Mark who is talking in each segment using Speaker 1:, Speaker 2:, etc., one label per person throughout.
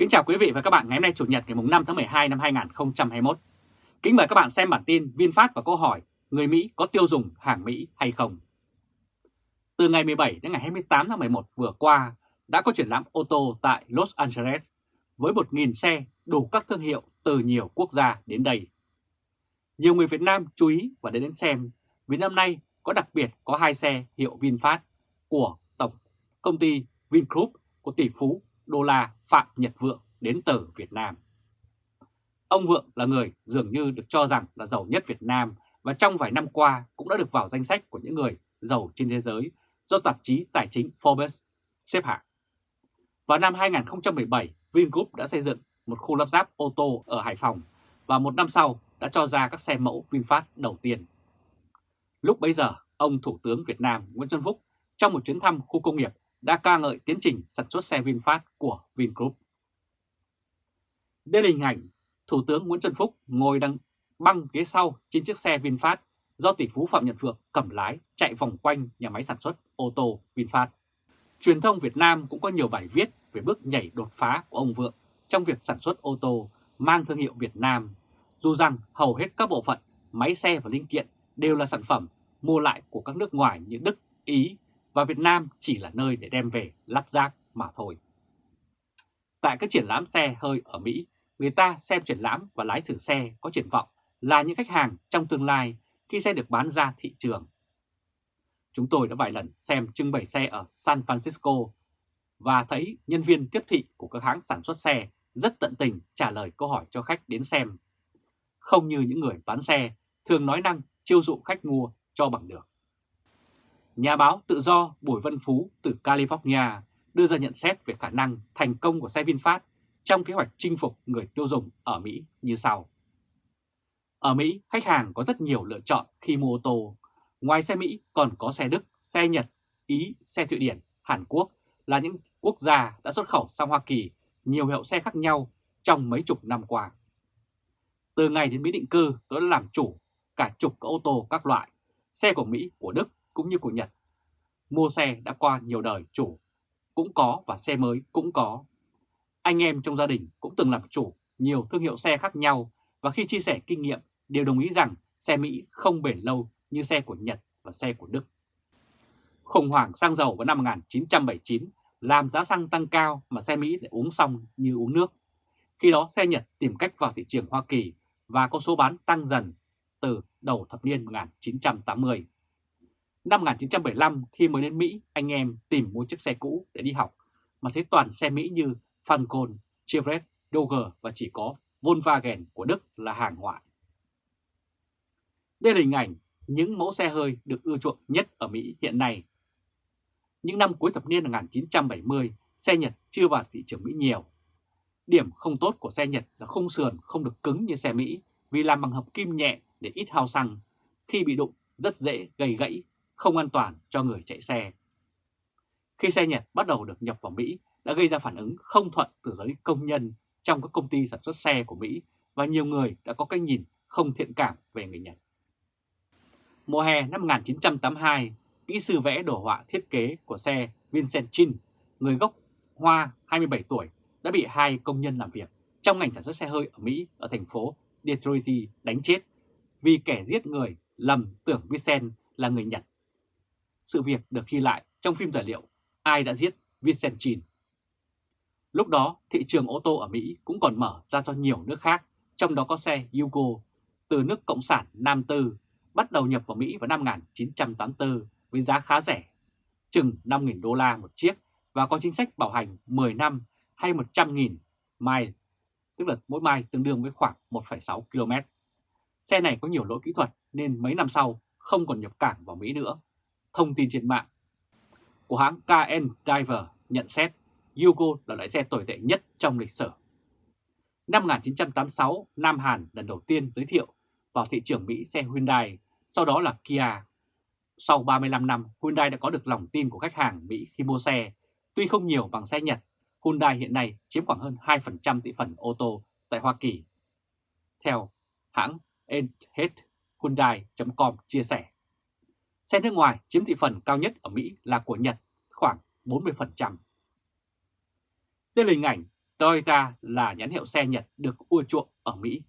Speaker 1: Kính chào quý vị và các bạn ngày hôm nay Chủ nhật ngày 5 tháng 12 năm 2021. Kính mời các bạn xem bản tin VinFast và câu hỏi người Mỹ có tiêu dùng hàng Mỹ hay không? Từ ngày 17 đến ngày 28 tháng 11 vừa qua, đã có triển lãm ô tô tại Los Angeles với 1.000 xe đủ các thương hiệu từ nhiều quốc gia đến đây. Nhiều người Việt Nam chú ý và đến đến xem vì năm nay có đặc biệt có hai xe hiệu VinFast của Tổng công ty Vingroup của tỷ phú đô la Phạm Nhật Vượng đến từ Việt Nam. Ông Vượng là người dường như được cho rằng là giàu nhất Việt Nam và trong vài năm qua cũng đã được vào danh sách của những người giàu trên thế giới do tạp chí tài chính Forbes xếp hạng. Vào năm 2017, Vingroup đã xây dựng một khu lắp ráp ô tô ở Hải Phòng và một năm sau đã cho ra các xe mẫu VinFast đầu tiên. Lúc bấy giờ, ông Thủ tướng Việt Nam Nguyễn Xuân Phúc trong một chuyến thăm khu công nghiệp đã ca ngợi tiến trình sản xuất xe VinFast của Vingroup. Đây là hình ảnh Thủ tướng Nguyễn Xuân Phúc ngồi đang băng ghế sau trên chiếc xe VinFast do tỷ phú Phạm Nhật Vượng cầm lái chạy vòng quanh nhà máy sản xuất ô tô VinFast. Truyền thông Việt Nam cũng có nhiều bài viết về bước nhảy đột phá của ông Vượng trong việc sản xuất ô tô mang thương hiệu Việt Nam, dù rằng hầu hết các bộ phận, máy xe và linh kiện đều là sản phẩm mua lại của các nước ngoài như Đức, Ý và Việt Nam chỉ là nơi để đem về lắp ráp mà thôi. Tại các triển lãm xe hơi ở Mỹ, người ta xem triển lãm và lái thử xe có triển vọng là những khách hàng trong tương lai khi xe được bán ra thị trường. Chúng tôi đã vài lần xem trưng bày xe ở San Francisco và thấy nhân viên tiếp thị của các hãng sản xuất xe rất tận tình trả lời câu hỏi cho khách đến xem. Không như những người bán xe thường nói năng chiêu dụ khách mua cho bằng được. Nhà báo tự do Bùi Văn Phú từ California đưa ra nhận xét về khả năng thành công của xe VinFast trong kế hoạch chinh phục người tiêu dùng ở Mỹ như sau. Ở Mỹ, khách hàng có rất nhiều lựa chọn khi mua ô tô. Ngoài xe Mỹ còn có xe Đức, xe Nhật, Ý, xe Thụy Điển, Hàn Quốc là những quốc gia đã xuất khẩu sang Hoa Kỳ nhiều hiệu xe khác nhau trong mấy chục năm qua. Từ ngày đến Mỹ định cư, tôi đã làm chủ cả chục các ô tô các loại, xe của Mỹ, của Đức cũng như của Nhật. Mua xe đã qua nhiều đời chủ, cũng có và xe mới cũng có. Anh em trong gia đình cũng từng làm chủ nhiều thương hiệu xe khác nhau và khi chia sẻ kinh nghiệm đều đồng ý rằng xe Mỹ không bền lâu như xe của Nhật và xe của Đức. Khủng hoảng xăng dầu vào năm 1979 làm giá xăng tăng cao mà xe Mỹ lại uống xong như uống nước. Khi đó xe Nhật tìm cách vào thị trường Hoa Kỳ và có số bán tăng dần từ đầu thập niên 1980. Năm 1975 khi mới đến Mỹ, anh em tìm mua chiếc xe cũ để đi học mà thấy toàn xe Mỹ như Falcon, Chevrolet, Dodge và chỉ có Volkswagen của Đức là hàng ngoại. Đây là hình ảnh những mẫu xe hơi được ưa chuộng nhất ở Mỹ hiện nay. Những năm cuối thập niên 1970, xe Nhật chưa vào thị trường Mỹ nhiều. Điểm không tốt của xe Nhật là khung sườn không được cứng như xe Mỹ vì làm bằng hợp kim nhẹ để ít hao xăng. Khi bị đụng rất dễ gây gãy, không an toàn cho người chạy xe. Khi xe Nhật bắt đầu được nhập vào Mỹ đã gây ra phản ứng không thuận từ giới công nhân trong các công ty sản xuất xe của Mỹ và nhiều người đã có cái nhìn không thiện cảm về người Nhật. Mùa hè năm 1982, kỹ sư vẽ đồ họa thiết kế của xe Vincent Chin, người gốc Hoa 27 tuổi, đã bị hai công nhân làm việc trong ngành sản xuất xe hơi ở Mỹ ở thành phố Detroit đánh chết vì kẻ giết người lầm tưởng Vincent là người Nhật. Sự việc được ghi lại trong phim tài liệu Ai đã giết Vincent Chin. Lúc đó, thị trường ô tô ở Mỹ cũng còn mở ra cho nhiều nước khác, trong đó có xe Yugo từ nước Cộng sản Nam Tư bắt đầu nhập vào Mỹ vào năm 1984 với giá khá rẻ, chừng 5.000 đô la một chiếc và có chính sách bảo hành 10 năm hay 100.000 mile, tức là mỗi mile tương đương với khoảng 1,6 km. Xe này có nhiều lỗi kỹ thuật nên mấy năm sau không còn nhập cảng vào Mỹ nữa. Thông tin trên mạng của hãng KN Diver nhận xét Yugo là loại xe tồi tệ nhất trong lịch sử. Năm 1986, Nam Hàn lần đầu tiên giới thiệu vào thị trường Mỹ xe Hyundai, sau đó là Kia. Sau 35 năm, Hyundai đã có được lòng tin của khách hàng Mỹ khi mua xe. Tuy không nhiều bằng xe Nhật, Hyundai hiện nay chiếm khoảng hơn 2% thị phần ô tô tại Hoa Kỳ. Theo hãng Hyundai.com chia sẻ, xe nước ngoài chiếm thị phần cao nhất ở Mỹ là của Nhật khoảng 40%. Đây là hình ảnh Toyota là nhãn hiệu xe Nhật được ưa chuộng ở Mỹ.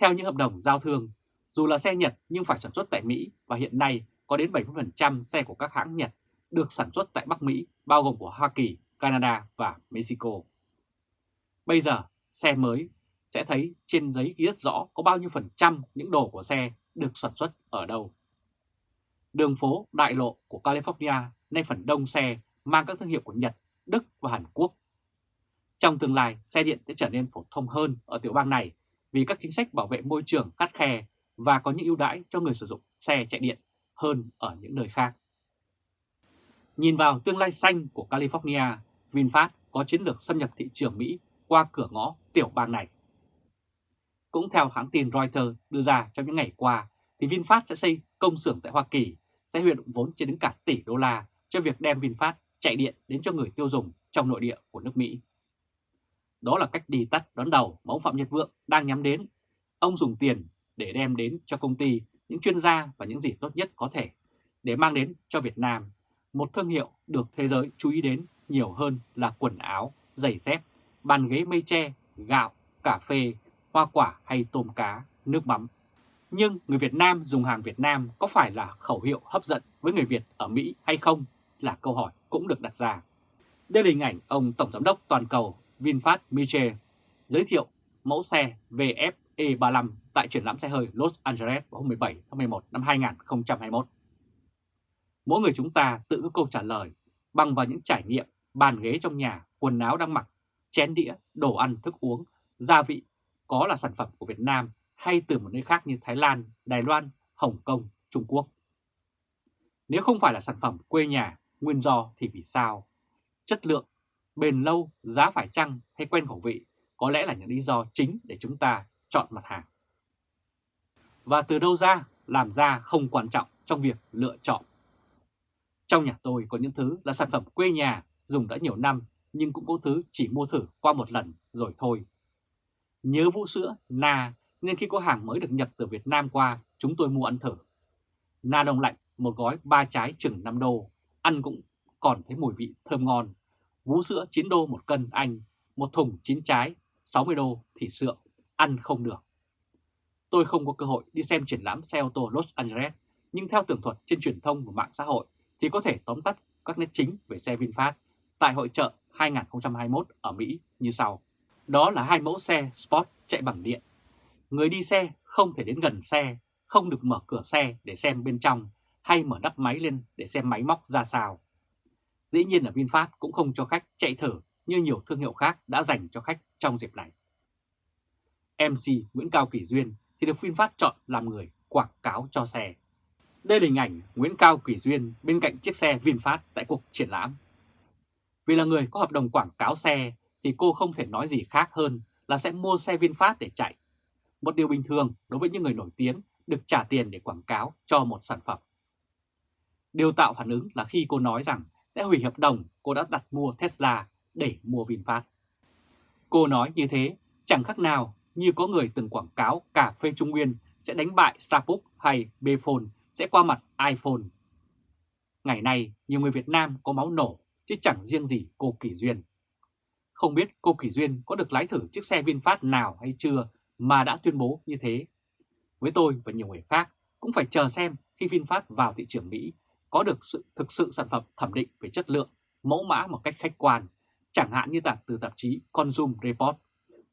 Speaker 1: Theo những hợp đồng giao thương, dù là xe Nhật nhưng phải sản xuất tại Mỹ và hiện nay có đến 70% xe của các hãng Nhật được sản xuất tại Bắc Mỹ, bao gồm của Hoa Kỳ, Canada và Mexico. Bây giờ, xe mới sẽ thấy trên giấy ghi rất rõ có bao nhiêu phần trăm những đồ của xe được sản xuất ở đâu. Đường phố đại lộ của California nay phần đông xe mang các thương hiệu của Nhật, Đức và Hàn Quốc. Trong tương lai, xe điện sẽ trở nên phổ thông hơn ở tiểu bang này vì các chính sách bảo vệ môi trường khắt khe và có những ưu đãi cho người sử dụng xe chạy điện hơn ở những nơi khác. Nhìn vào tương lai xanh của California, VinFast có chiến lược xâm nhập thị trường Mỹ qua cửa ngõ tiểu bang này. Cũng theo hãng tin Reuters đưa ra trong những ngày qua, thì VinFast sẽ xây công xưởng tại Hoa Kỳ, sẽ huy động vốn trên đến cả tỷ đô la cho việc đem VinFast chạy điện đến cho người tiêu dùng trong nội địa của nước Mỹ. Đó là cách đi tắt đón đầu mà ông Phạm Nhật Vượng đang nhắm đến. Ông dùng tiền để đem đến cho công ty những chuyên gia và những gì tốt nhất có thể để mang đến cho Việt Nam một thương hiệu được thế giới chú ý đến nhiều hơn là quần áo, giày dép, bàn ghế mây tre, gạo, cà phê, hoa quả hay tôm cá, nước mắm. Nhưng người Việt Nam dùng hàng Việt Nam có phải là khẩu hiệu hấp dẫn với người Việt ở Mỹ hay không là câu hỏi cũng được đặt ra. Đây là hình ảnh ông Tổng Giám đốc Toàn cầu VinFast Michel giới thiệu mẫu xe VFE35 tại triển lãm xe hơi Los Angeles vào hôm 17 tháng 11 năm 2021. Mỗi người chúng ta tự có câu trả lời bằng vào những trải nghiệm bàn ghế trong nhà, quần áo đang mặc, chén đĩa, đồ ăn, thức uống, gia vị có là sản phẩm của Việt Nam hay từ một nơi khác như Thái Lan, Đài Loan, Hồng Kông, Trung Quốc. Nếu không phải là sản phẩm quê nhà, nguyên do thì vì sao? Chất lượng, bền lâu, giá phải chăng hay quen khẩu vị có lẽ là những lý do chính để chúng ta chọn mặt hàng. Và từ đâu ra, làm ra không quan trọng trong việc lựa chọn. Trong nhà tôi có những thứ là sản phẩm quê nhà, dùng đã nhiều năm nhưng cũng có thứ chỉ mua thử qua một lần rồi thôi. Nhớ vũ sữa, na nên khi có hàng mới được nhập từ Việt Nam qua, chúng tôi mua ăn thử. Na đông lạnh, một gói ba trái chừng 5 đô, ăn cũng còn thấy mùi vị thơm ngon. Vú sữa 9 đô một cân Anh, một thùng 9 trái, 60 đô thì sữa, ăn không được. Tôi không có cơ hội đi xem triển lãm xe ô tô Los Angeles, nhưng theo tường thuật trên truyền thông và mạng xã hội thì có thể tóm tắt các nét chính về xe VinFast tại hội trợ 2021 ở Mỹ như sau. Đó là hai mẫu xe Sport chạy bằng điện. Người đi xe không thể đến gần xe, không được mở cửa xe để xem bên trong hay mở nắp máy lên để xem máy móc ra sao. Dĩ nhiên là VinFast cũng không cho khách chạy thử như nhiều thương hiệu khác đã dành cho khách trong dịp này. MC Nguyễn Cao Kỳ Duyên thì được VinFast chọn làm người quảng cáo cho xe. Đây là hình ảnh Nguyễn Cao Kỳ Duyên bên cạnh chiếc xe VinFast tại cuộc triển lãm. Vì là người có hợp đồng quảng cáo xe thì cô không thể nói gì khác hơn là sẽ mua xe VinFast để chạy. Một điều bình thường đối với những người nổi tiếng được trả tiền để quảng cáo cho một sản phẩm. Điều tạo phản ứng là khi cô nói rằng sẽ hủy hợp đồng cô đã đặt mua Tesla để mua VinFast. Cô nói như thế chẳng khác nào như có người từng quảng cáo cà phê Trung Nguyên sẽ đánh bại Starbucks hay Bphone sẽ qua mặt iPhone. Ngày nay, nhiều người Việt Nam có máu nổ chứ chẳng riêng gì cô Kỳ Duyên. Không biết cô Kỳ Duyên có được lái thử chiếc xe VinFast nào hay chưa mà đã tuyên bố như thế. Với tôi và nhiều người khác cũng phải chờ xem khi VinFast vào thị trường Mỹ có được sự thực sự sản phẩm thẩm định về chất lượng, mẫu mã một cách khách quan, chẳng hạn như tạp từ tạp chí Consumer Report.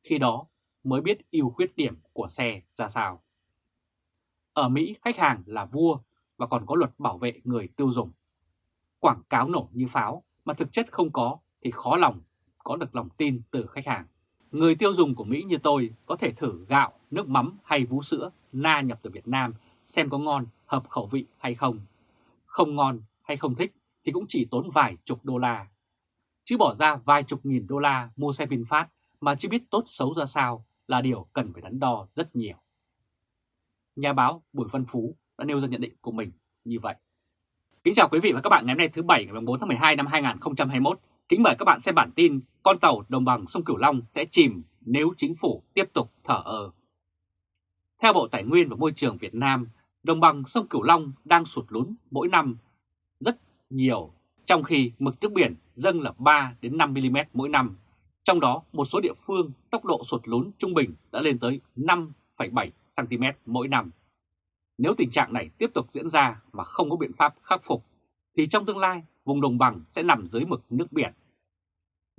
Speaker 1: Khi đó mới biết ưu khuyết điểm của xe ra sao. Ở Mỹ, khách hàng là vua và còn có luật bảo vệ người tiêu dùng. Quảng cáo nổ như pháo mà thực chất không có thì khó lòng có được lòng tin từ khách hàng. Người tiêu dùng của Mỹ như tôi có thể thử gạo, nước mắm hay vú sữa na nhập từ Việt Nam xem có ngon, hợp khẩu vị hay không. Không ngon hay không thích thì cũng chỉ tốn vài chục đô la. Chứ bỏ ra vài chục nghìn đô la mua xe VinFast mà chưa biết tốt xấu ra sao là điều cần phải đắn đo rất nhiều. Nhà báo Bùi Văn Phú đã nêu ra nhận định của mình như vậy. Kính chào quý vị và các bạn ngày hôm nay thứ Bảy ngày 4 tháng 12 năm 2021. Kính mời các bạn xem bản tin con tàu đồng bằng sông Cửu Long sẽ chìm nếu chính phủ tiếp tục thở ơ. Theo Bộ Tài nguyên và Môi trường Việt Nam, đồng bằng sông Cửu Long đang sụt lún mỗi năm rất nhiều, trong khi mực nước biển dâng là 3 đến 5 mm mỗi năm. Trong đó, một số địa phương tốc độ sụt lún trung bình đã lên tới 5,7 cm mỗi năm. Nếu tình trạng này tiếp tục diễn ra mà không có biện pháp khắc phục, thì trong tương lai vùng đồng bằng sẽ nằm dưới mực nước biển.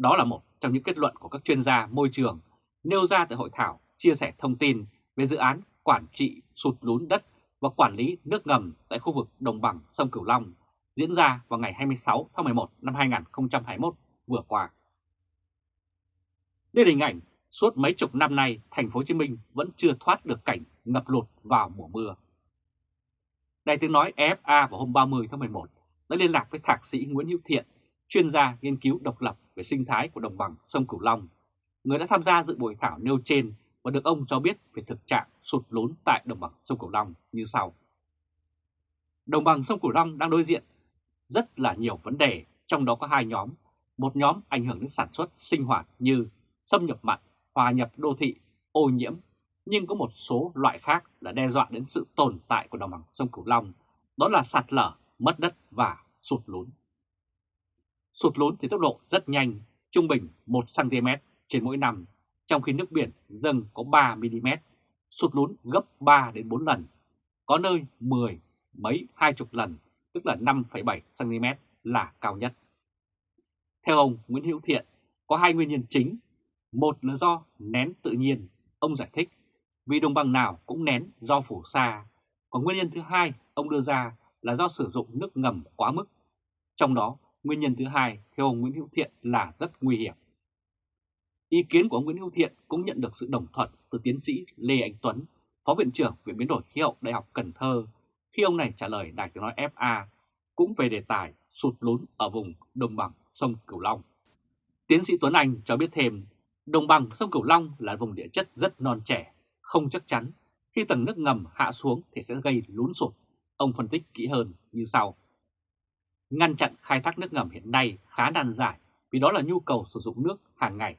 Speaker 1: Đó là một trong những kết luận của các chuyên gia môi trường nêu ra tại hội thảo chia sẻ thông tin về dự án quản trị sụt lún đất và quản lý nước ngầm tại khu vực đồng bằng sông Cửu Long diễn ra vào ngày 26 tháng 11 năm 2021 vừa qua. Đây là hình ảnh suốt mấy chục năm nay thành phố Hồ Chí Minh vẫn chưa thoát được cảnh ngập lụt vào mùa mưa. Đài tiếng nói EFA vào hôm 30 tháng 11 đã liên lạc với thạc sĩ Nguyễn Hữu Thiện, chuyên gia nghiên cứu độc lập về sinh thái của đồng bằng sông Cửu Long, người đã tham gia dự buổi thảo nêu trên và được ông cho biết về thực trạng sụt lún tại đồng bằng sông Cửu Long như sau. Đồng bằng sông Cửu Long đang đối diện rất là nhiều vấn đề, trong đó có hai nhóm. Một nhóm ảnh hưởng đến sản xuất sinh hoạt như xâm nhập mặn, hòa nhập đô thị, ô nhiễm, nhưng có một số loại khác là đe dọa đến sự tồn tại của đồng bằng sông Cửu Long, đó là sạt lở, mất đất và sụt lún. Sụt lún thì tốc độ rất nhanh, trung bình 1cm trên mỗi năm, trong khi nước biển dâng có 3mm, sụt lún gấp 3 đến 4 lần, có nơi 10 mấy hai chục lần, tức là 5,7cm là cao nhất. Theo ông Nguyễn Hữu Thiện, có hai nguyên nhân chính. Một là do nén tự nhiên, ông giải thích, vì đồng bằng nào cũng nén do phủ sa. Còn nguyên nhân thứ hai ông đưa ra là do sử dụng nước ngầm quá mức. Trong đó, nguyên nhân thứ hai theo ông Nguyễn Hữu Thiện là rất nguy hiểm. Ý kiến của ông Nguyễn Hữu Thiện cũng nhận được sự đồng thuận từ tiến sĩ Lê Anh Tuấn, Phó Viện trưởng Viện Biến đổi Khí hậu Đại học Cần Thơ, khi ông này trả lời Đài tiếng nói FA cũng về đề tài sụt lún ở vùng đồng bằng sông Cửu Long. Tiến sĩ Tuấn Anh cho biết thêm, đồng bằng sông Cửu Long là vùng địa chất rất non trẻ, không chắc chắn. Khi tầng nước ngầm hạ xuống thì sẽ gây lún sụt. Ông phân tích kỹ hơn như sau. Ngăn chặn khai thác nước ngầm hiện nay khá nan giải vì đó là nhu cầu sử dụng nước hàng ngày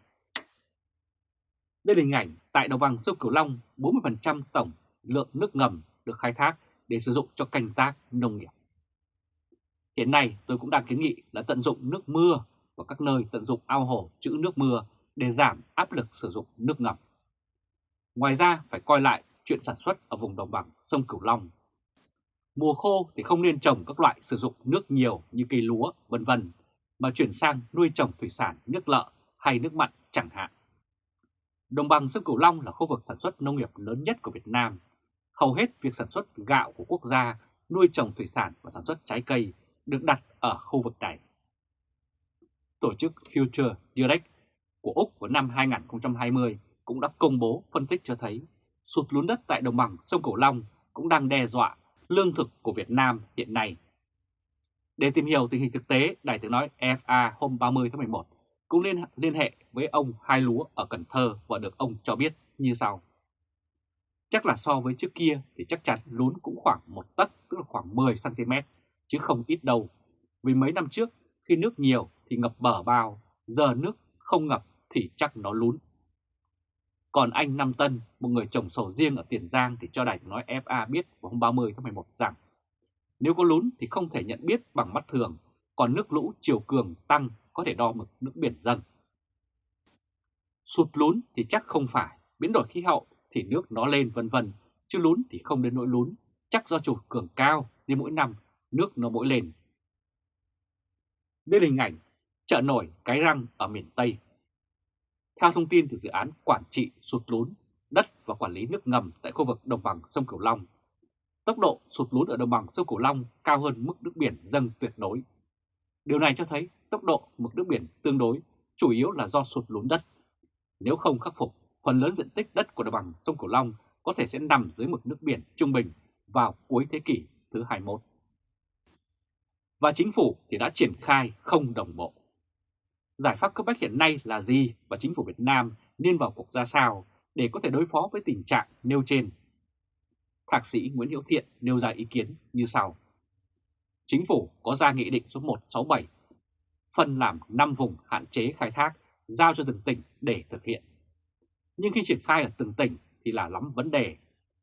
Speaker 1: đây là hình ảnh tại đồng bằng sông Cửu Long, 40% tổng lượng nước ngầm được khai thác để sử dụng cho canh tác nông nghiệp. Hiện nay tôi cũng đang kiến nghị là tận dụng nước mưa và các nơi tận dụng ao hồ trữ nước mưa để giảm áp lực sử dụng nước ngầm. Ngoài ra phải coi lại chuyện sản xuất ở vùng đồng bằng sông Cửu Long. Mùa khô thì không nên trồng các loại sử dụng nước nhiều như cây lúa, vân vân mà chuyển sang nuôi trồng thủy sản nước lợ hay nước mặn chẳng hạn. Đồng bằng sông Cửu Long là khu vực sản xuất nông nghiệp lớn nhất của Việt Nam. Hầu hết việc sản xuất gạo của quốc gia, nuôi trồng thủy sản và sản xuất trái cây được đặt ở khu vực này. Tổ chức Future Direct của Úc vào năm 2020 cũng đã công bố phân tích cho thấy sụt lún đất tại đồng bằng sông Cửu Long cũng đang đe dọa lương thực của Việt Nam hiện nay. Để tìm hiểu tình hình thực tế, Đài tiếng nói FA hôm 30 tháng 11 cũng liên, liên hệ với ông Hai Lúa ở Cần Thơ và được ông cho biết như sau. Chắc là so với trước kia thì chắc chắn lún cũng khoảng một tấc tức là khoảng 10cm chứ không ít đâu. Vì mấy năm trước khi nước nhiều thì ngập bờ bao, giờ nước không ngập thì chắc nó lún. Còn anh Nam Tân, một người trồng sầu riêng ở Tiền Giang thì cho đài nói FA biết vào hôm 30 tháng 11 rằng nếu có lún thì không thể nhận biết bằng mắt thường, còn nước lũ chiều cường tăng có thể đo mực nước biển dâng. Sụt lún thì chắc không phải, biến đổi khí hậu thì nước nó lên vân vân, chứ lún thì không đến nỗi lún, chắc do trục cường cao nên mỗi năm nước nó mỗi lên. Đây là hình ảnh chợ nổi Cái Răng ở miền Tây. Theo thông tin từ dự án quản trị sụt lún, đất và quản lý nước ngầm tại khu vực đồng bằng sông Cửu Long, tốc độ sụt lún ở đồng bằng sông Cửu Long cao hơn mức nước biển dâng tuyệt đối. Điều này cho thấy tốc độ mực nước biển tương đối, chủ yếu là do sụt lún đất. Nếu không khắc phục, phần lớn diện tích đất của đồng bằng sông Cửu Long có thể sẽ nằm dưới mực nước biển trung bình vào cuối thế kỷ thứ 21. Và chính phủ thì đã triển khai không đồng bộ. Giải pháp cấp bách hiện nay là gì và chính phủ Việt Nam nên vào cuộc ra sao để có thể đối phó với tình trạng nêu trên? Thạc sĩ Nguyễn Hiễu Thiện nêu ra ý kiến như sau. Chính phủ có ra nghị định số 167 phân làm 5 vùng hạn chế khai thác, giao cho từng tỉnh để thực hiện. Nhưng khi triển khai ở từng tỉnh thì là lắm vấn đề.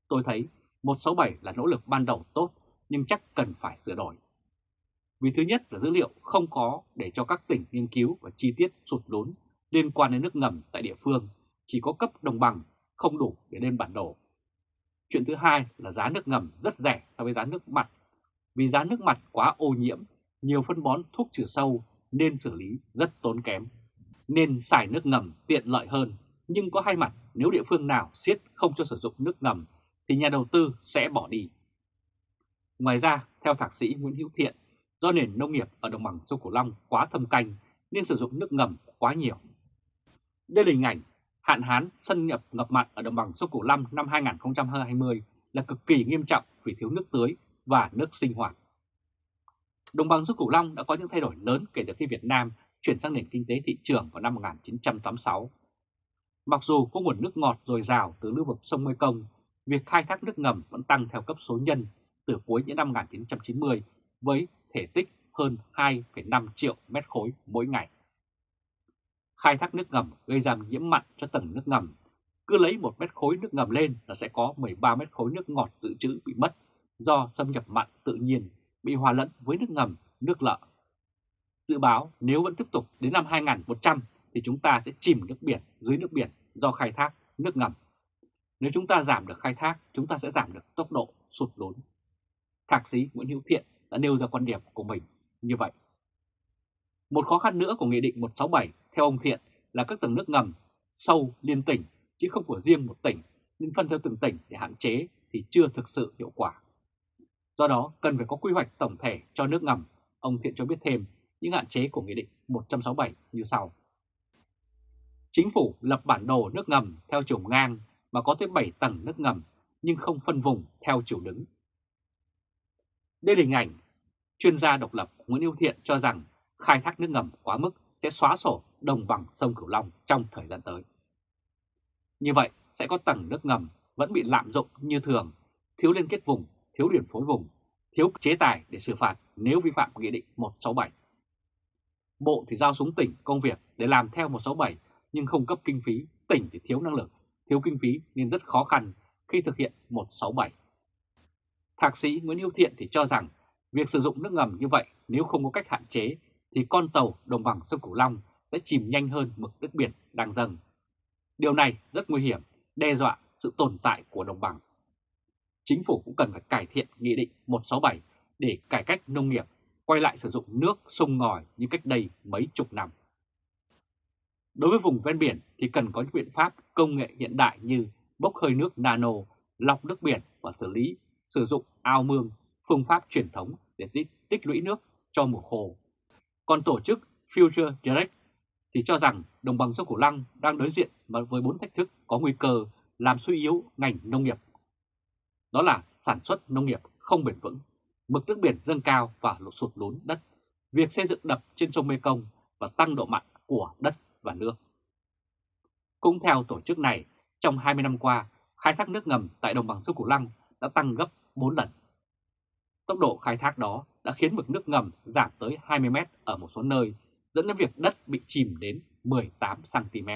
Speaker 1: Tôi thấy 167 là nỗ lực ban đầu tốt, nhưng chắc cần phải sửa đổi. Vì thứ nhất là dữ liệu không có để cho các tỉnh nghiên cứu và chi tiết sụt lún liên quan đến nước ngầm tại địa phương chỉ có cấp đồng bằng không đủ để lên bản đồ. Chuyện thứ hai là giá nước ngầm rất rẻ so với giá nước mặt. Vì giá nước mặt quá ô nhiễm, nhiều phân bón thuốc trừ sâu nên xử lý rất tốn kém. Nên xài nước ngầm tiện lợi hơn, nhưng có hai mặt nếu địa phương nào siết không cho sử dụng nước ngầm thì nhà đầu tư sẽ bỏ đi. Ngoài ra, theo thạc sĩ Nguyễn Hữu Thiện, do nền nông nghiệp ở đồng bằng sông Cửu Long quá thâm canh nên sử dụng nước ngầm quá nhiều. Đây là hình ảnh hạn hán xâm nhập ngập mặn ở đồng bằng sông Cửu Long năm 2020 là cực kỳ nghiêm trọng vì thiếu nước tưới và nước sinh hoạt. Đồng bằng sông Cửu Long đã có những thay đổi lớn kể từ khi Việt Nam chuyển sang nền kinh tế thị trường vào năm 1986. Mặc dù có nguồn nước ngọt dồi dào từ lưu vực sông Mekong, việc khai thác nước ngầm vẫn tăng theo cấp số nhân từ cuối những năm 1990 với thể tích hơn 2,5 triệu mét khối mỗi ngày. Khai thác nước ngầm gây ra nhiễm mặn cho tầng nước ngầm. Cứ lấy một mét khối nước ngầm lên là sẽ có 13 mét khối nước ngọt dự trữ bị mất do xâm nhập mặn tự nhiên bị hòa lẫn với nước ngầm, nước lợ. Dự báo nếu vẫn tiếp tục đến năm 2100 thì chúng ta sẽ chìm nước biển dưới nước biển do khai thác nước ngầm. Nếu chúng ta giảm được khai thác, chúng ta sẽ giảm được tốc độ sụt lún. Thạc sĩ Nguyễn Hữu Thiện đã nêu ra quan điểm của mình như vậy. Một khó khăn nữa của Nghị định 167 theo ông Thiện, là các tầng nước ngầm sâu liên tỉnh, chứ không của riêng một tỉnh, nên phân theo từng tỉnh để hạn chế thì chưa thực sự hiệu quả. Do đó, cần phải có quy hoạch tổng thể cho nước ngầm. Ông Thiện cho biết thêm những hạn chế của Nghị định 167 như sau. Chính phủ lập bản đồ nước ngầm theo chiều ngang mà có tới 7 tầng nước ngầm, nhưng không phân vùng theo chiều đứng. Đây là hình ảnh chuyên gia độc lập Nguyễn Hữu Thiện cho rằng khai thác nước ngầm quá mức sẽ xóa sổ đồng bằng sông Cửu Long trong thời gian tới. Như vậy sẽ có tầng nước ngầm vẫn bị lạm dụng như thường, thiếu liên kết vùng, thiếu điểm phối vùng, thiếu chế tài để xử phạt nếu vi phạm Nghị định 167. Bộ thì giao xuống tỉnh công việc để làm theo 167 nhưng không cấp kinh phí, tỉnh thì thiếu năng lực, thiếu kinh phí nên rất khó khăn khi thực hiện 167. Thạc sĩ Nguyễn Hữu Thiện thì cho rằng việc sử dụng nước ngầm như vậy nếu không có cách hạn chế thì con tàu đồng bằng sông Cửu Long sẽ chìm nhanh hơn mực nước biển đang dâng. Điều này rất nguy hiểm, đe dọa sự tồn tại của đồng bằng. Chính phủ cũng cần phải cải thiện Nghị định 167 để cải cách nông nghiệp, quay lại sử dụng nước sông ngòi như cách đây mấy chục năm. Đối với vùng ven biển thì cần có những biện pháp công nghệ hiện đại như bốc hơi nước nano, lọc nước biển và xử lý, sử dụng ao mương, phương pháp truyền thống để tích, tích lũy nước cho mùa khô. Còn tổ chức Future Direct thì cho rằng đồng bằng sông Cửu Long đang đối diện với bốn thách thức có nguy cơ làm suy yếu ngành nông nghiệp. Đó là sản xuất nông nghiệp không bền vững, mực nước biển dâng cao và lụt sụt lún đất, việc xây dựng đập trên sông Mekong và tăng độ mặn của đất và nước. Cũng theo tổ chức này, trong 20 năm qua, khai thác nước ngầm tại đồng bằng sông Cửu Long đã tăng gấp 4 lần. Tốc độ khai thác đó đã khiến mực nước ngầm giảm tới 20 mét ở một số nơi, dẫn đến việc đất bị chìm đến 18 cm.